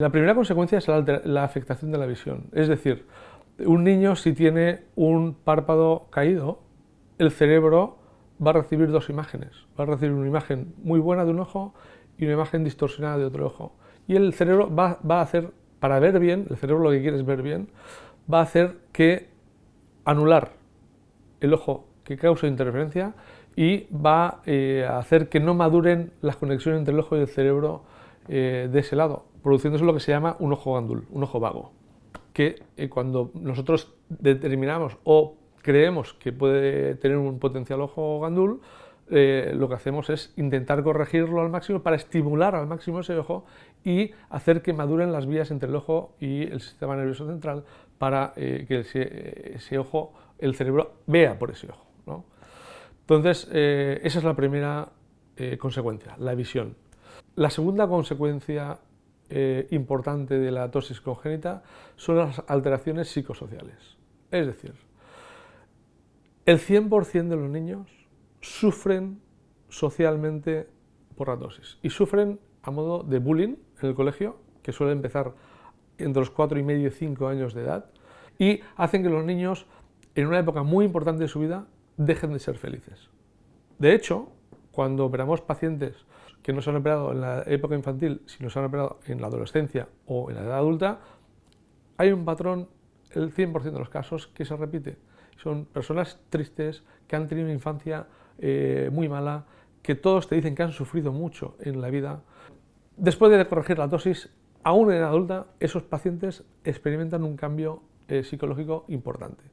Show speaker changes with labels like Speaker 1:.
Speaker 1: La primera consecuencia es la, afectación de la visión, es decir, un niño si tiene un párpado caído, el cerebro va a recibir dos imágenes, va a recibir una imagen muy buena de un ojo y una imagen distorsionada de otro ojo. Y el cerebro va, a hacer, para ver bien, el cerebro lo que quiere es ver bien, va a hacer que anular el ojo que causa interferencia y va eh, a hacer que no maduren las conexiones entre el ojo y el cerebro eh, de ese lado, produciéndose lo que se llama un ojo gandul, un ojo vago, que eh, cuando nosotros determinamos o creemos que puede tener un potencial ojo gandul, eh, lo que hacemos es intentar corregirlo al máximo para estimular al máximo ese ojo y hacer que maduren las vías entre el ojo y el sistema nervioso central para que ese, ojo, el cerebro vea por ese ojo. Entonces, esa es la primera consecuencia, la visión. La segunda consecuencia eh, importante de la tosis congénita son las alteraciones psicosociales. Es decir, el 100% de los niños sufren socialmente por la tosis y sufren a modo de bullying en el colegio, que suele empezar entre los 4 y medio y 5 años de edad, y hacen que los niños, en una época muy importante de su vida, dejen de ser felices. De hecho, cuando operamos pacientes que no se han operado en la época infantil, sino se han operado en la adolescencia o en la edad adulta, hay un patrón, el 100% de los casos, que se repite. Son personas tristes, que han tenido una infancia eh, muy mala, que todos te dicen que han sufrido mucho en la vida. Después de corregir la dosis, aún en la adulta, esos pacientes experimentan un cambio eh, psicológico importante.